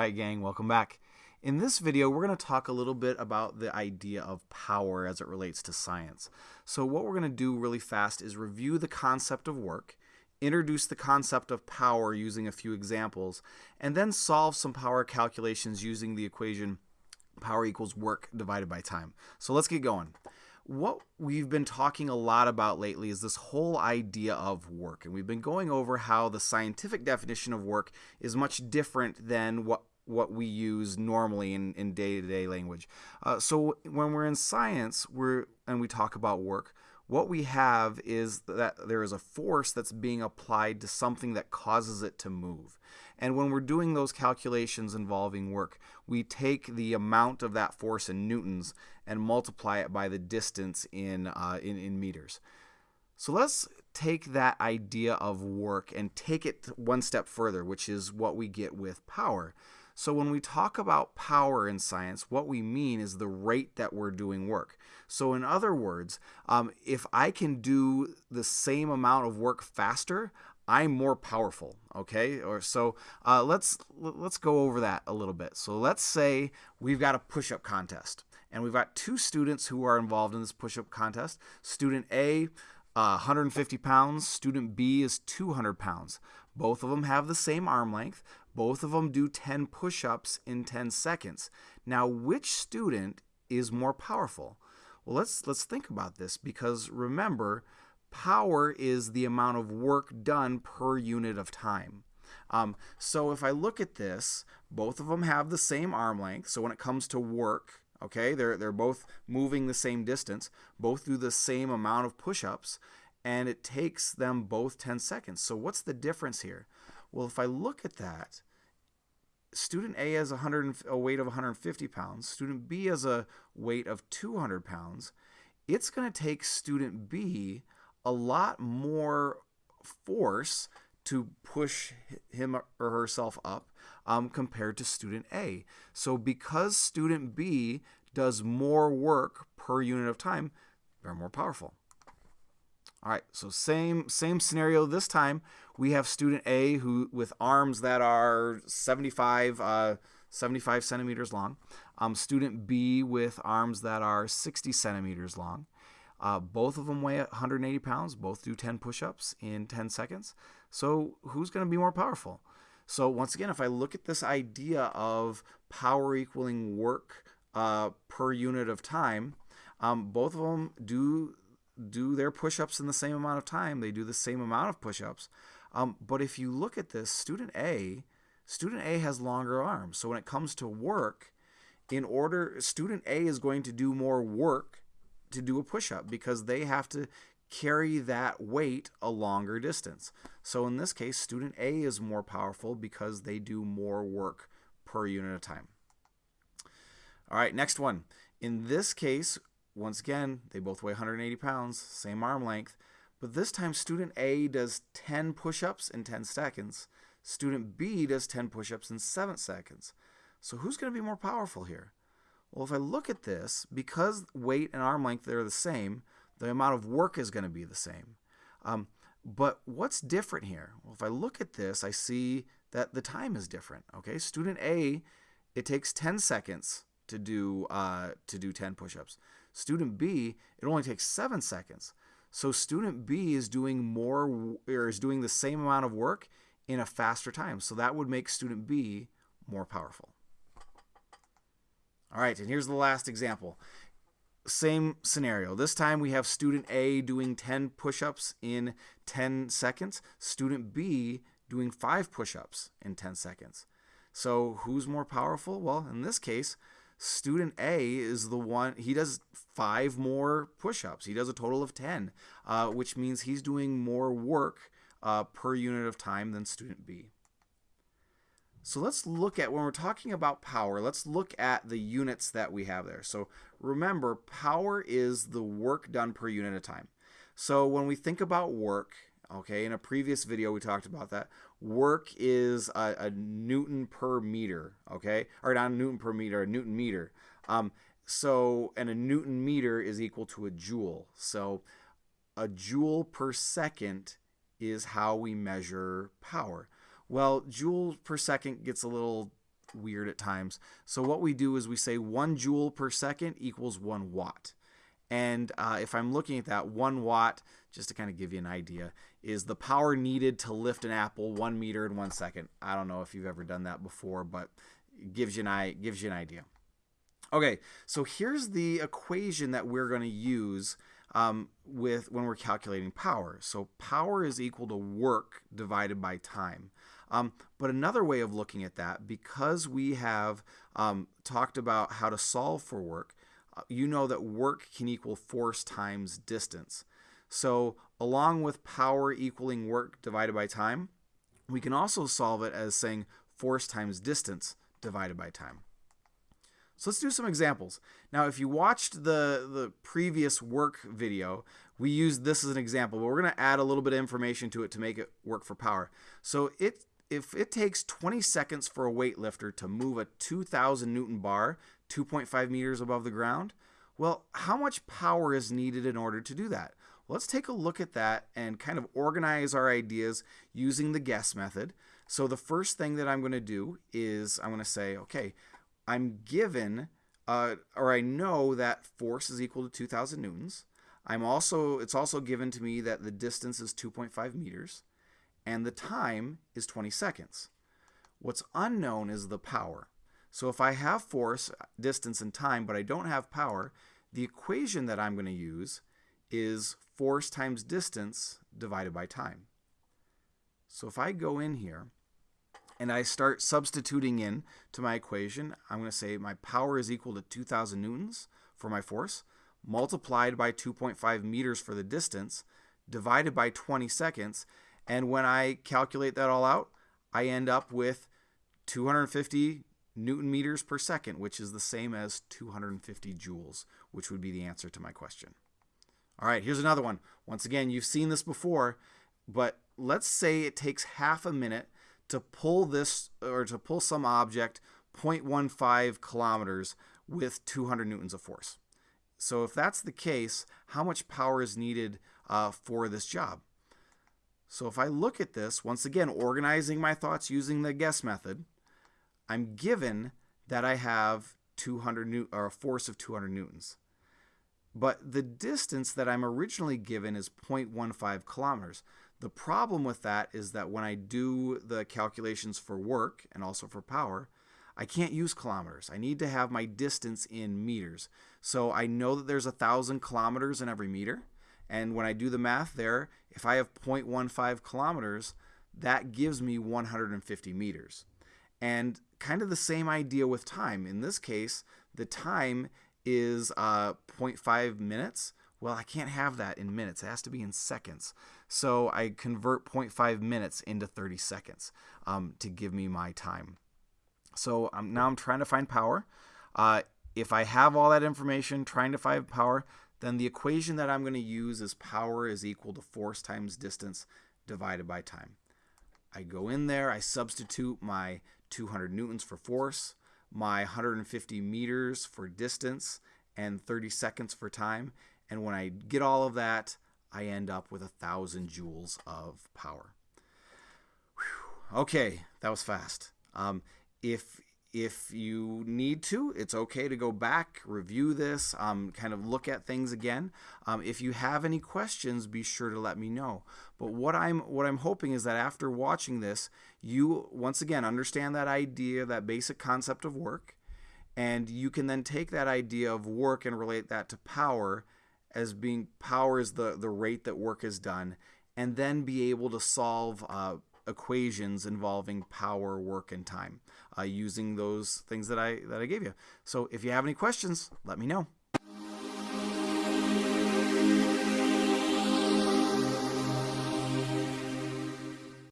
right, gang, welcome back. In this video, we're going to talk a little bit about the idea of power as it relates to science. So what we're going to do really fast is review the concept of work, introduce the concept of power using a few examples, and then solve some power calculations using the equation power equals work divided by time. So let's get going what we've been talking a lot about lately is this whole idea of work. And we've been going over how the scientific definition of work is much different than what what we use normally in, in day-to-day language. Uh, so when we're in science we're and we talk about work, what we have is that there is a force that's being applied to something that causes it to move. And when we're doing those calculations involving work, we take the amount of that force in newtons and multiply it by the distance in, uh, in, in meters. So let's take that idea of work and take it one step further, which is what we get with power. So when we talk about power in science, what we mean is the rate that we're doing work. So in other words, um, if I can do the same amount of work faster, I'm more powerful. Okay, or so uh, let's let's go over that a little bit. So let's say we've got a push-up contest, and we've got two students who are involved in this push-up contest. Student A, uh, 150 pounds. Student B is 200 pounds. Both of them have the same arm length. Both of them do 10 push-ups in 10 seconds. Now, which student is more powerful? Well, let's let's think about this because remember power is the amount of work done per unit of time. Um, so if I look at this, both of them have the same arm length. So when it comes to work, okay, they're, they're both moving the same distance, both do the same amount of push-ups, and it takes them both 10 seconds. So what's the difference here? Well, if I look at that, student A has 100, a weight of 150 pounds, student B has a weight of 200 pounds, it's going to take student B a lot more force to push him or herself up um, compared to student A. So because student B does more work per unit of time, they're more powerful. All right, so same same scenario this time. We have student A who with arms that are 75 uh, 75 centimeters long. Um, student B with arms that are 60 centimeters long. Uh, both of them weigh 180 pounds, both do 10 push ups in 10 seconds. So, who's going to be more powerful? So, once again, if I look at this idea of power equaling work uh, per unit of time, um, both of them do do their push-ups in the same amount of time. They do the same amount of push-ups. Um, but if you look at this, student A, student A has longer arms. So when it comes to work, in order, student A is going to do more work to do a push up because they have to carry that weight a longer distance. So in this case, student A is more powerful because they do more work per unit of time. All right, next one. In this case, once again, they both weigh 180 pounds, same arm length, but this time student A does 10 push-ups in 10 seconds. Student B does 10 push-ups in 7 seconds. So who's going to be more powerful here? Well, if I look at this, because weight and arm length they're the same, the amount of work is going to be the same. Um, but what's different here? Well, if I look at this, I see that the time is different. Okay, student A, it takes 10 seconds to do uh, to do 10 push-ups. Student B, it only takes seven seconds. So student B is doing more or is doing the same amount of work in a faster time. So that would make student B more powerful. All right, and here's the last example. Same scenario. This time we have student A doing 10 push-ups in 10 seconds, student B doing 5 push-ups in 10 seconds. So who's more powerful? Well, in this case, student A is the one, he does 5 more push-ups. He does a total of 10, uh, which means he's doing more work uh, per unit of time than student B. So let's look at, when we're talking about power, let's look at the units that we have there. So remember, power is the work done per unit of time. So when we think about work, okay, in a previous video we talked about that, work is a, a Newton per meter, okay, or not a Newton per meter, a Newton meter. Um, so, and a Newton meter is equal to a joule. So a joule per second is how we measure power. Well, joule per second gets a little weird at times. So what we do is we say one joule per second equals one watt. And uh, if I'm looking at that, one watt, just to kind of give you an idea, is the power needed to lift an apple one meter in one second. I don't know if you've ever done that before, but it gives you an, gives you an idea. Okay, so here's the equation that we're going to use um, with when we're calculating power. So power is equal to work divided by time. Um, but another way of looking at that, because we have um, talked about how to solve for work, uh, you know that work can equal force times distance. So along with power equaling work divided by time, we can also solve it as saying force times distance divided by time. So let's do some examples. Now, if you watched the, the previous work video, we used this as an example, but we're going to add a little bit of information to it to make it work for power. So it if it takes 20 seconds for a weightlifter to move a 2,000 Newton bar 2.5 meters above the ground, well, how much power is needed in order to do that? Let's take a look at that and kind of organize our ideas using the guess method. So the first thing that I'm going to do is I'm going to say, okay, I'm given, uh, or I know that force is equal to 2,000 newtons. I'm also, it's also given to me that the distance is 2.5 meters and the time is 20 seconds. What's unknown is the power. So if I have force, distance, and time, but I don't have power, the equation that I'm going to use is force times distance divided by time. So if I go in here and I start substituting in to my equation, I'm going to say my power is equal to 2,000 newtons for my force, multiplied by 2.5 meters for the distance, divided by 20 seconds. And when I calculate that all out, I end up with 250 newton meters per second, which is the same as 250 joules, which would be the answer to my question. All right, here's another one. Once again, you've seen this before, but let's say it takes half a minute to pull this or to pull some object 0.15 kilometers with 200 newtons of force. So if that's the case, how much power is needed uh, for this job? So if I look at this, once again, organizing my thoughts using the guess method, I'm given that I have 200 new or a force of 200 newtons. But the distance that I'm originally given is 0.15 kilometers. The problem with that is that when I do the calculations for work and also for power, I can't use kilometers. I need to have my distance in meters. So I know that there's a thousand kilometers in every meter. And when I do the math there, if I have 0.15 kilometers, that gives me 150 meters. And kind of the same idea with time. In this case, the time is uh, 0.5 minutes. Well, I can't have that in minutes. It has to be in seconds. So I convert 0.5 minutes into 30 seconds um, to give me my time. So um, now I'm trying to find power. Uh, if I have all that information trying to find power, then the equation that I'm going to use is power is equal to force times distance divided by time. I go in there, I substitute my 200 newtons for force, my 150 meters for distance, and 30 seconds for time, and when I get all of that, I end up with a thousand joules of power. Whew. Okay, that was fast. Um, if if you need to, it's okay to go back, review this, um, kind of look at things again. Um, if you have any questions, be sure to let me know. But what I'm what I'm hoping is that after watching this, you once again understand that idea, that basic concept of work, and you can then take that idea of work and relate that to power as being power is the, the rate that work is done, and then be able to solve uh, equations involving power, work, and time uh, using those things that I that I gave you. So if you have any questions, let me know.